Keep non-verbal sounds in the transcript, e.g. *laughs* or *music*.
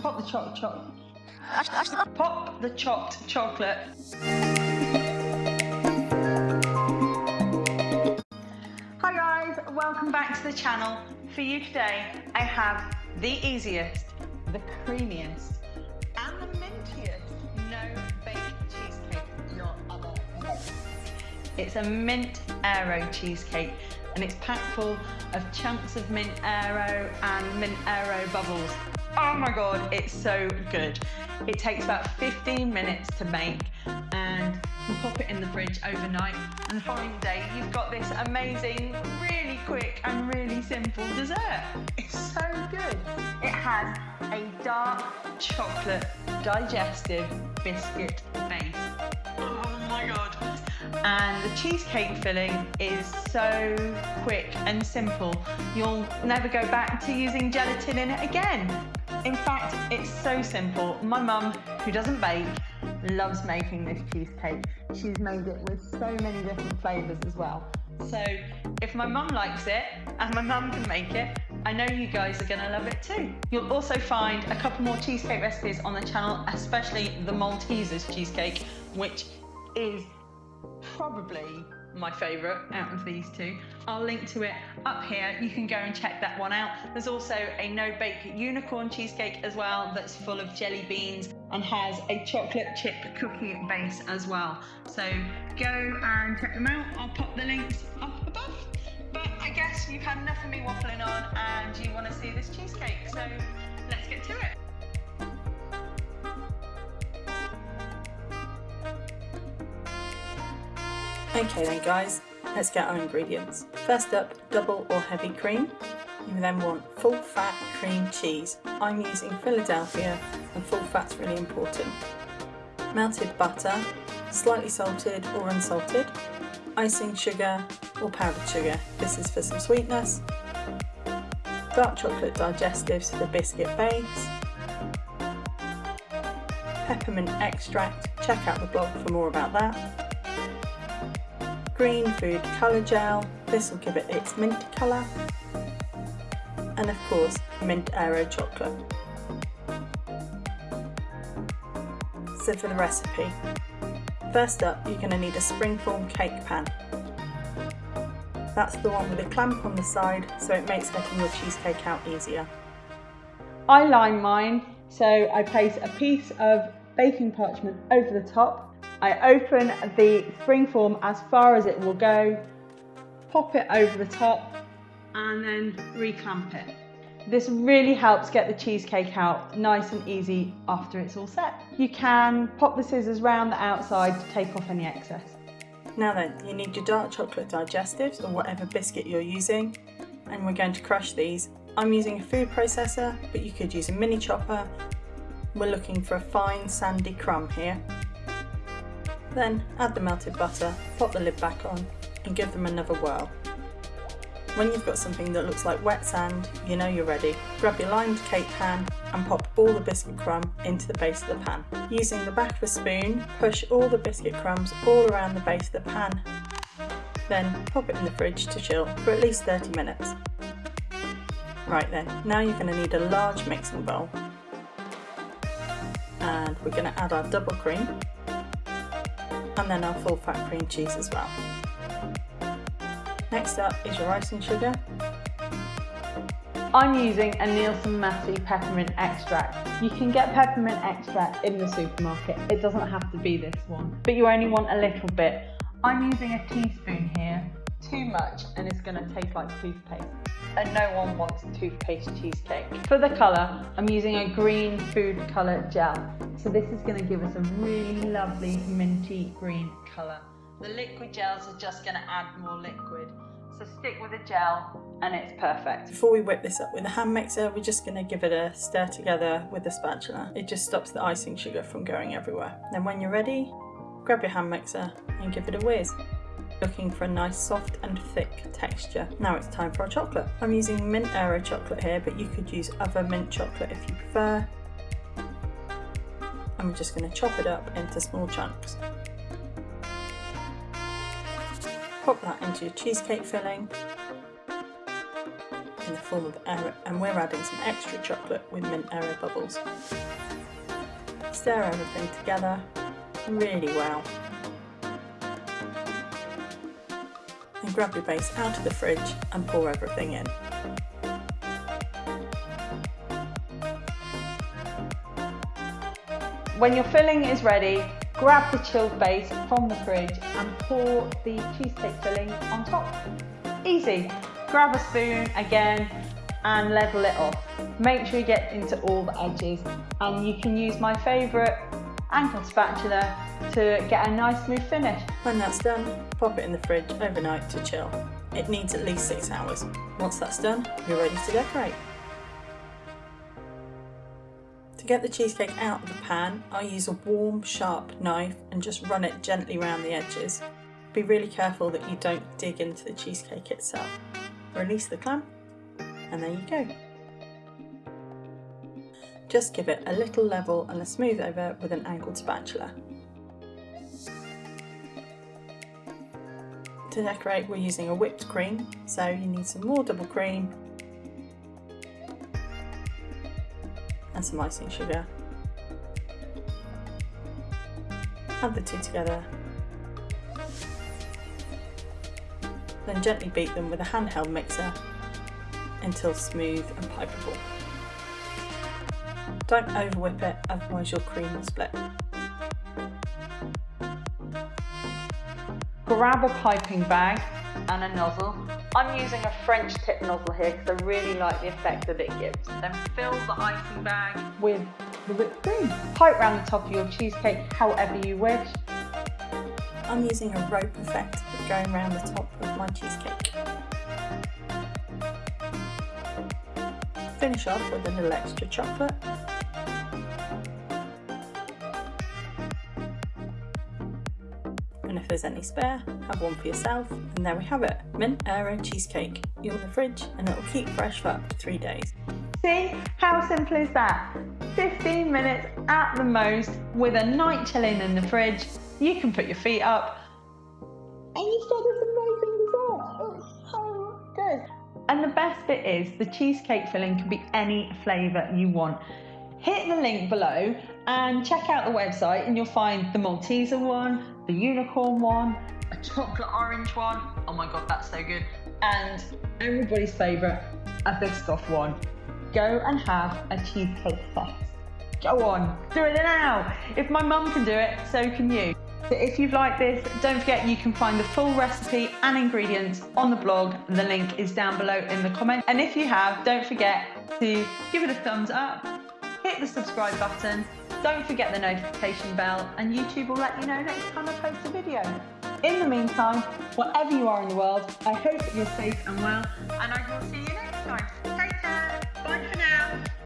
Pop the choc choc. *laughs* Pop the chopped chocolate. Hi guys, welcome back to the channel. For you today, I have the easiest, the creamiest, and the mintiest no bake cheesecake you'll ever. It's a mint aero cheesecake and it's packed full of chunks of mint aero and mint aero bubbles. Oh my god, it's so good. It takes about 15 minutes to make and you pop it in the fridge overnight and the following day you've got this amazing, really quick and really simple dessert. It's so good. It has a dark chocolate digestive biscuit base. Oh my god. And the cheesecake filling is so quick and simple. You'll never go back to using gelatin in it again. In fact, it's so simple. My mum, who doesn't bake, loves making this cheesecake. She's made it with so many different flavours as well. So if my mum likes it and my mum can make it, I know you guys are gonna love it too. You'll also find a couple more cheesecake recipes on the channel, especially the Maltesers cheesecake, which is probably my favourite out of these two. I'll link to it up here. You can go and check that one out. There's also a no-bake unicorn cheesecake as well that's full of jelly beans and has a chocolate chip cookie base as well. So go and check them out. I'll pop the links up above. But I guess you've had enough of me waffling on and you want to see this cheesecake. So let's get to it. Okay then guys, let's get our ingredients. First up, double or heavy cream. You then want full fat cream cheese. I'm using Philadelphia and full fat's really important. Melted butter, slightly salted or unsalted. Icing sugar or powdered sugar. This is for some sweetness. Dark chocolate digestives for the biscuit base. Peppermint extract, check out the blog for more about that green food colour gel, this will give it its mint colour, and of course mint aero chocolate. So for the recipe, first up you're going to need a springform cake pan. That's the one with a clamp on the side so it makes getting your cheesecake out easier. I line mine so I place a piece of baking parchment over the top I open the springform as far as it will go, pop it over the top and then reclamp it. This really helps get the cheesecake out nice and easy after it's all set. You can pop the scissors round the outside to take off any excess. Now then, you need your dark chocolate digestives or whatever biscuit you're using and we're going to crush these. I'm using a food processor but you could use a mini chopper. We're looking for a fine sandy crumb here. Then add the melted butter, pop the lid back on and give them another whirl. When you've got something that looks like wet sand, you know you're ready. Grab your lined cake pan and pop all the biscuit crumb into the base of the pan. Using the back of a spoon, push all the biscuit crumbs all around the base of the pan. Then pop it in the fridge to chill for at least 30 minutes. Right then, now you're going to need a large mixing bowl. And we're going to add our double cream and then our full fat cream cheese as well. Next up is your icing sugar. I'm using a Nielsen Massey peppermint extract. You can get peppermint extract in the supermarket. It doesn't have to be this one, but you only want a little bit. I'm using a teaspoon here, too much, and it's gonna taste like toothpaste. And no one wants toothpaste cheesecake. For the color, I'm using a green food color gel. So this is going to give us a really lovely minty green colour. The liquid gels are just going to add more liquid. So stick with a gel and it's perfect. Before we whip this up with a hand mixer, we're just going to give it a stir together with a spatula. It just stops the icing sugar from going everywhere. Then when you're ready, grab your hand mixer and give it a whiz. Looking for a nice soft and thick texture. Now it's time for our chocolate. I'm using mint aero chocolate here, but you could use other mint chocolate if you prefer and we're just going to chop it up into small chunks. Pop that into your cheesecake filling in the form of air and we're adding some extra chocolate with mint aero bubbles. Stir everything together really well. Grab your base out of the fridge and pour everything in. When your filling is ready, grab the chilled base from the fridge and pour the cheesecake filling on top. Easy. Grab a spoon again and level it off. Make sure you get into all the edges and you can use my favourite angled spatula to get a nice smooth finish. When that's done, pop it in the fridge overnight to chill. It needs at least six hours. Once that's done, you're ready to decorate. To get the cheesecake out of the pan, I use a warm, sharp knife and just run it gently around the edges. Be really careful that you don't dig into the cheesecake itself. Release the clamp and there you go. Just give it a little level and a smooth over with an angled spatula. To decorate we're using a whipped cream, so you need some more double cream and some icing sugar. Add the two together. Then gently beat them with a handheld mixer until smooth and pipeable. Don't over whip it, otherwise your cream will split. Grab a piping bag and a nozzle. I'm using a French tip nozzle here because I really like the effect that it gives. Then fill the icing bag with the whipped cream. Pipe round the top of your cheesecake however you wish. I'm using a rope effect going around the top of my cheesecake. Finish off with a little extra chocolate there's any spare, have one for yourself. And there we have it, mint aero cheesecake. You're in the fridge and it'll keep fresh for up to three days. See, how simple is that? 15 minutes at the most with a night chilling in the fridge. You can put your feet up and you've got this amazing dessert. It's so good. And the best bit is the cheesecake filling can be any flavour you want. Hit the link below and check out the website and you'll find the Malteser one, the unicorn one, a chocolate orange one. Oh my god, that's so good. And everybody's favourite, a Biscoff one. Go and have a cheesecake fest. Go on, do it now. If my mum can do it, so can you. So if you've liked this, don't forget you can find the full recipe and ingredients on the blog. The link is down below in the comments. And if you have, don't forget to give it a thumbs up, hit the subscribe button, don't forget the notification bell, and YouTube will let you know next time I post a video. In the meantime, wherever you are in the world, I hope you're safe and well, and I will see you next time.